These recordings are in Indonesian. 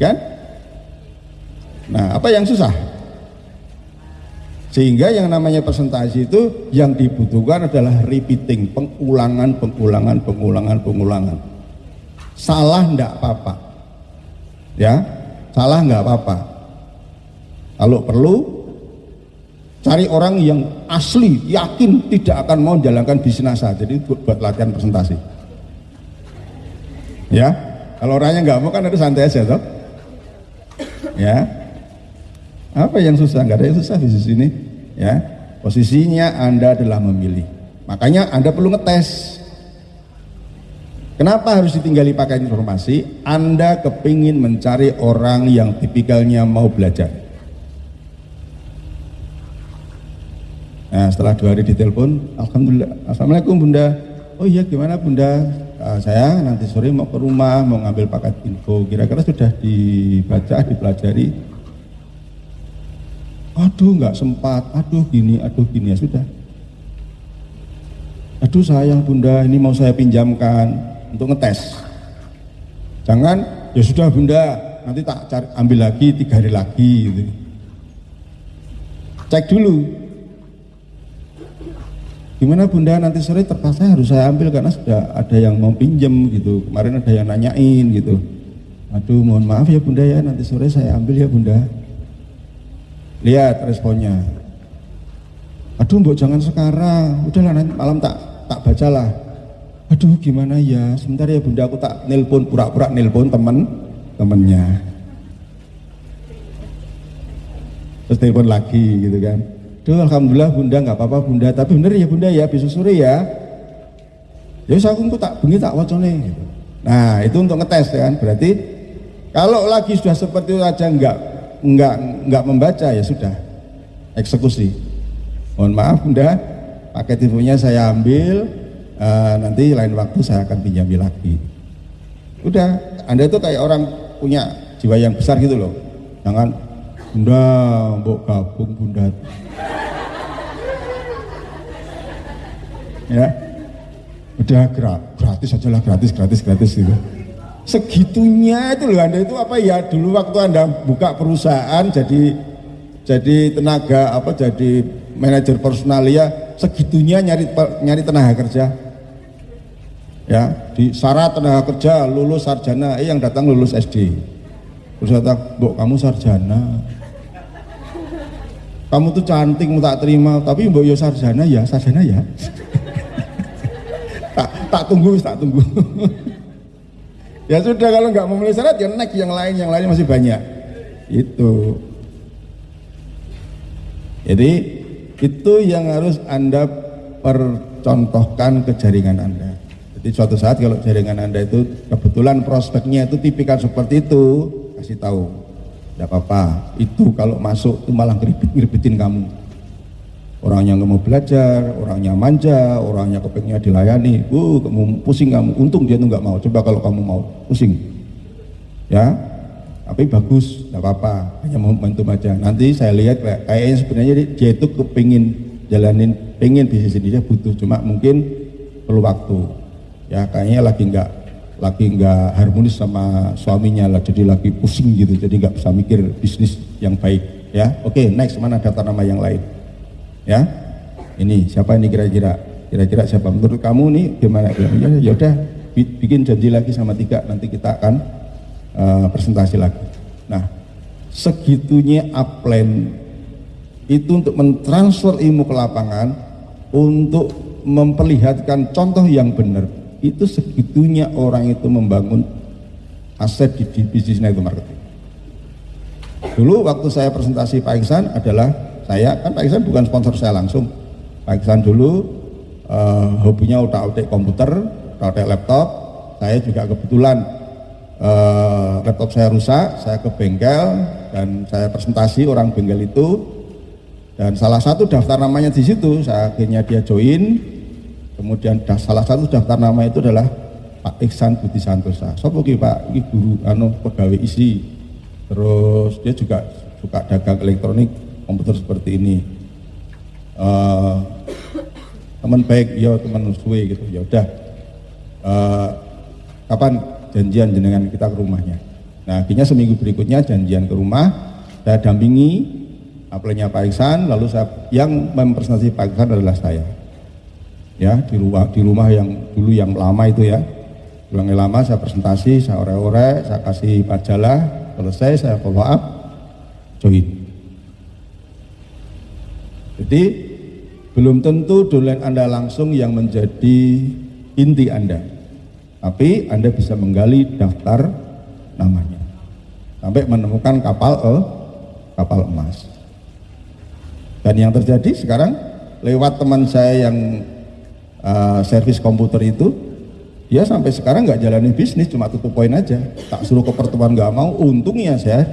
kan? Nah apa yang susah? Sehingga yang namanya presentasi itu yang dibutuhkan adalah repeating pengulangan pengulangan pengulangan pengulangan. Salah enggak apa-apa. Ya salah enggak apa-apa. Kalau perlu cari orang yang asli yakin tidak akan mau menjalankan bisnis asa jadi buat latihan presentasi ya kalau orangnya nggak mau kan ada santai aja toh ya apa yang susah? Nggak ada yang susah di sini. Ya, posisinya Anda adalah memilih. Makanya Anda perlu ngetes. Kenapa harus ditinggali pakai informasi? Anda kepingin mencari orang yang tipikalnya mau belajar. Nah setelah dua hari ditelepon, Alhamdulillah, Assalamualaikum Bunda. Oh iya gimana Bunda? Uh, saya nanti sore mau ke rumah, mau ngambil paket info. Kira-kira sudah dibaca, dipelajari? aduh nggak sempat, aduh gini, aduh gini ya sudah. Aduh sayang bunda, ini mau saya pinjamkan untuk ngetes. Jangan, ya sudah bunda, nanti tak cari, ambil lagi tiga hari lagi. Gitu. Cek dulu. Gimana bunda? Nanti sore terpaksa harus saya ambil karena sudah ada yang mau pinjam gitu. Kemarin ada yang nanyain gitu. Aduh mohon maaf ya bunda ya. Nanti sore saya ambil ya bunda. Lihat responnya. Aduh mbok jangan sekarang. Udahlah nanti malam tak tak bacalah. Aduh gimana ya? Sebentar ya bunda. Aku tak nelpon pura-pura nelpon temen temennya. Terus telepon lagi gitu kan Duh alhamdulillah bunda nggak apa-apa bunda. Tapi bener ya bunda ya besok sore ya. Ya aku tak bengi tak wacone gitu. nah itu untuk ngetes ya kan? Berarti kalau lagi sudah seperti itu aja enggak nggak nggak membaca ya sudah. Eksekusi. Mohon maaf bunda. Paket infonya saya ambil. Uh, nanti lain waktu saya akan pinjami lagi. Udah. Anda itu kayak orang punya jiwa yang besar gitu loh. Jangan bunda mbok gabung bunda. Ya. Udah gratis aja lah gratis gratis gratis gitu. Segitunya itu loh Anda itu apa ya? Dulu waktu Anda buka perusahaan jadi jadi tenaga apa jadi manajer personalia segitunya nyari nyari tenaga kerja. Ya di syarat tenaga kerja lulus sarjana eh yang datang lulus SD terus datang bu kamu sarjana kamu tuh cantik mau tak terima tapi mbok yo sarjana ya sarjana ya tak tak tunggu tak tunggu Ya sudah kalau nggak memenuhi syarat ya naik yang lain, yang lain masih banyak. Itu. Jadi itu yang harus Anda percontohkan ke jaringan Anda. Jadi suatu saat kalau jaringan Anda itu kebetulan prospeknya itu tipikal seperti itu, kasih tahu. Tidak apa-apa, itu kalau masuk itu malah ngeribet-ngeribetin kamu. Orangnya nggak mau belajar, orangnya manja, orangnya kepingnya dilayani, uh, kamu pusing kamu, untung dia tuh nggak mau, coba kalau kamu mau, pusing, ya, tapi bagus, nggak apa-apa, hanya mau momentum aja. Nanti saya lihat kayaknya sebenarnya dia itu kepingin jalanin, pengen bisnis ini. Dia butuh, cuma mungkin perlu waktu, ya kayaknya lagi nggak lagi nggak harmonis sama suaminya lah, jadi lagi pusing gitu, jadi nggak bisa mikir bisnis yang baik, ya. Oke, okay, next mana data nama yang lain? ya ini siapa ini kira-kira? Kira-kira siapa? Menurut kamu nih gimana? Ya ya udah bikin janji lagi sama tiga nanti kita akan uh, presentasi lagi. Nah segitunya upline itu untuk mentransfer ilmu ke lapangan untuk memperlihatkan contoh yang benar itu segitunya orang itu membangun aset di, di bisnis network marketing. Dulu waktu saya presentasi Pak Iksan adalah saya kan Pak Iksan bukan sponsor saya langsung. Pak Iksan dulu uh, hobinya utak-utik komputer utak-utik laptop. Saya juga kebetulan uh, laptop saya rusak saya ke bengkel dan saya presentasi orang bengkel itu. Dan salah satu daftar namanya di situ saya akhirnya dia join kemudian salah satu daftar nama itu adalah Pak Iksan Budi Santosa. Sopo Pak? Ini guru anu pegawai isi terus dia juga suka dagang elektronik komputer seperti ini. Uh, teman baik ya teman suwe gitu. Ya udah. Uh, kapan janjian jenengan kita ke rumahnya? Nah akhirnya seminggu berikutnya janjian ke rumah, saya dampingi apelnya Pak Iksan, lalu saya yang mempresentasi Pak Iksan adalah saya. Ya di rumah di rumah yang dulu yang lama itu ya, yang lama saya presentasi, saya ore-ore, saya kasih majalah, selesai saya follow up, join. Jadi belum tentu dolen Anda langsung yang menjadi inti Anda. Tapi Anda bisa menggali daftar namanya. Sampai menemukan kapal eh, kapal emas. Dan yang terjadi sekarang lewat teman saya yang uh, servis komputer itu, dia sampai sekarang nggak jalani bisnis, cuma tutup poin aja. Tak suruh ke pertemuan nggak mau, untungnya saya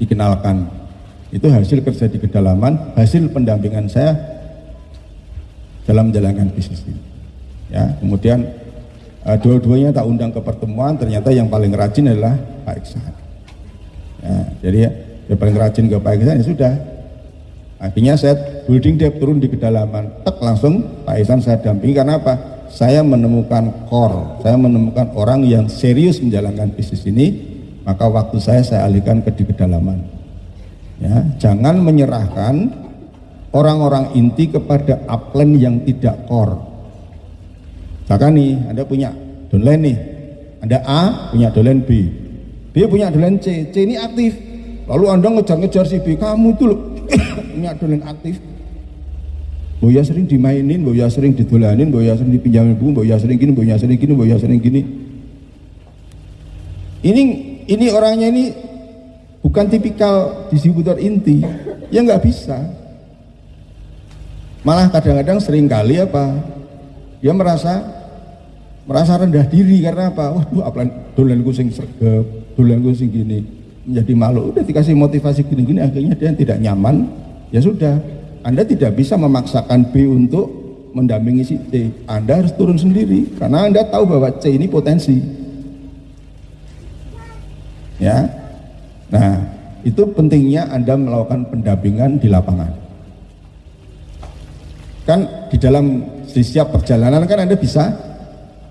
dikenalkan. Itu hasil kerja di kedalaman, hasil pendampingan saya dalam menjalankan bisnis ini. Ya, kemudian uh, dua-duanya tak undang ke pertemuan, ternyata yang paling rajin adalah Pak Iksan. Ya, jadi yang paling rajin ke Pak Iksan ya sudah, Akhirnya saya building depth turun di kedalaman, tek langsung Pak Isan saya dampingi. Karena apa? Saya menemukan core, saya menemukan orang yang serius menjalankan bisnis ini, maka waktu saya saya alihkan ke di kedalaman. Ya, jangan menyerahkan orang-orang inti kepada upline yang tidak core. Misalkan nih, Anda punya downline nih, Anda A punya downline B, B punya downline C, C ini aktif, lalu Anda ngejar-ngejar si B, kamu itu loh, punya dolen aktif Boya sering dimainin, Boya sering didolanin, Boya sering dipinjamin buku, Boya sering gini, Boya sering gini, Boya sering gini. Ini ini orangnya ini bukan tipikal distributor inti, ya nggak bisa. Malah kadang-kadang sering kali apa, dia merasa merasa rendah diri karena apa? Waduh, apa dolan sing sergap, dolan sing gini, menjadi malu. Udah dikasih motivasi gini-gini, akhirnya dia tidak nyaman, ya sudah Anda tidak bisa memaksakan B untuk mendampingi si C. Anda harus turun sendiri karena Anda tahu bahwa C ini potensi. Ya. Nah itu pentingnya Anda melakukan pendampingan di lapangan. Kan di dalam setiap perjalanan kan Anda bisa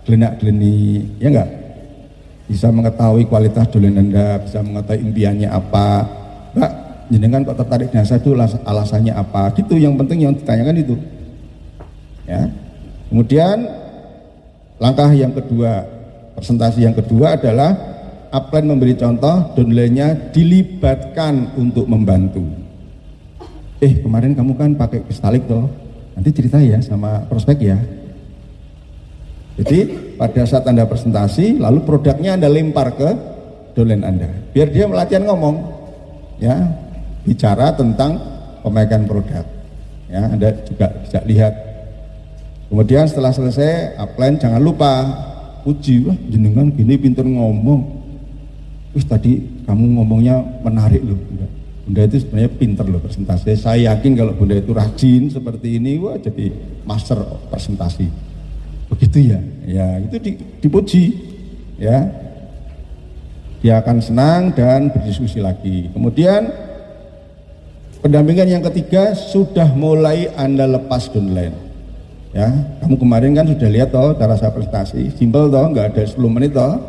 gelenak geleni ya enggak bisa mengetahui kualitas dolen Anda bisa mengetahui impiannya apa. Enggak jenengan kok tertarik dengan saya itu alasannya apa? Gitu yang penting yang ditanyakan itu. Ya. Kemudian langkah yang kedua presentasi yang kedua adalah upline memberi contoh downline-nya dilibatkan untuk membantu. Eh kemarin kamu kan pakai kristalik toh. Nanti cerita ya sama prospek ya jadi pada saat anda presentasi lalu produknya anda lempar ke dolen anda biar dia melatihan ngomong ya bicara tentang pemegang produk. Ya, Anda juga bisa lihat. Kemudian setelah selesai upline jangan lupa puji, wah jenengan gini pinter ngomong. Wih tadi kamu ngomongnya menarik loh. Bunda. Bunda itu sebenarnya pinter loh presentasi. Saya yakin kalau Bunda itu rajin seperti ini, wah jadi master presentasi. Begitu ya, ya itu dipuji, ya. Dia akan senang dan berdiskusi lagi. Kemudian Pendampingan yang ketiga sudah mulai Anda lepas downline. Ya, kamu kemarin kan sudah lihat toh cara saya prestasi, simpel toh, nggak ada 10 menit toh.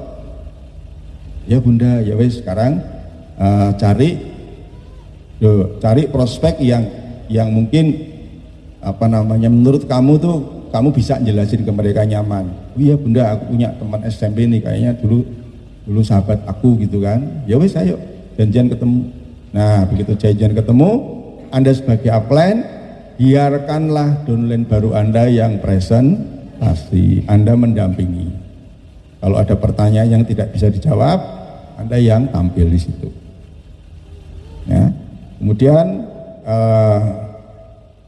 Ya Bunda, ya wes sekarang uh, cari yo, cari prospek yang yang mungkin apa namanya menurut kamu tuh kamu bisa jelasin ke mereka nyaman. Iya Bunda, aku punya teman SMP nih kayaknya dulu dulu sahabat aku gitu kan. Ya wes ayo janjian ketemu Nah, begitu janjian ketemu, Anda sebagai upline, biarkanlah downline baru Anda yang present, pasti Anda mendampingi. Kalau ada pertanyaan yang tidak bisa dijawab, Anda yang tampil di situ. Ya. Kemudian eh,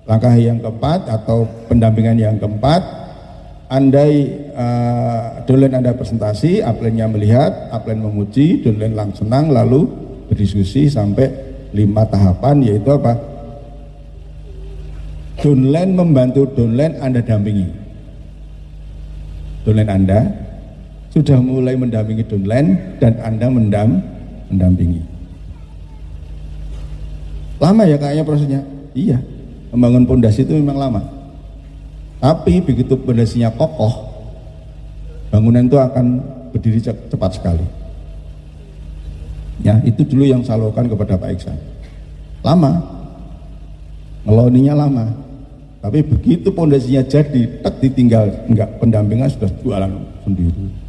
langkah yang keempat atau pendampingan yang keempat, andai uh, downline Anda presentasi, upline-nya melihat, upline memuji, downline langsung senang, lalu berdiskusi sampai lima tahapan yaitu apa? Downline membantu downline Anda dampingi. Downline Anda sudah mulai mendampingi downline dan Anda mendam, mendampingi. Lama ya kayaknya prosesnya? Iya, membangun pondasi itu memang lama. Tapi begitu pondasinya kokoh, bangunan itu akan berdiri cepat sekali. Ya, itu dulu yang saya lakukan kepada Pak Iksan. Lama, ngeloninya lama. Tapi begitu pondasinya jadi, tak ditinggal, enggak pendampingan sudah jualan sendiri.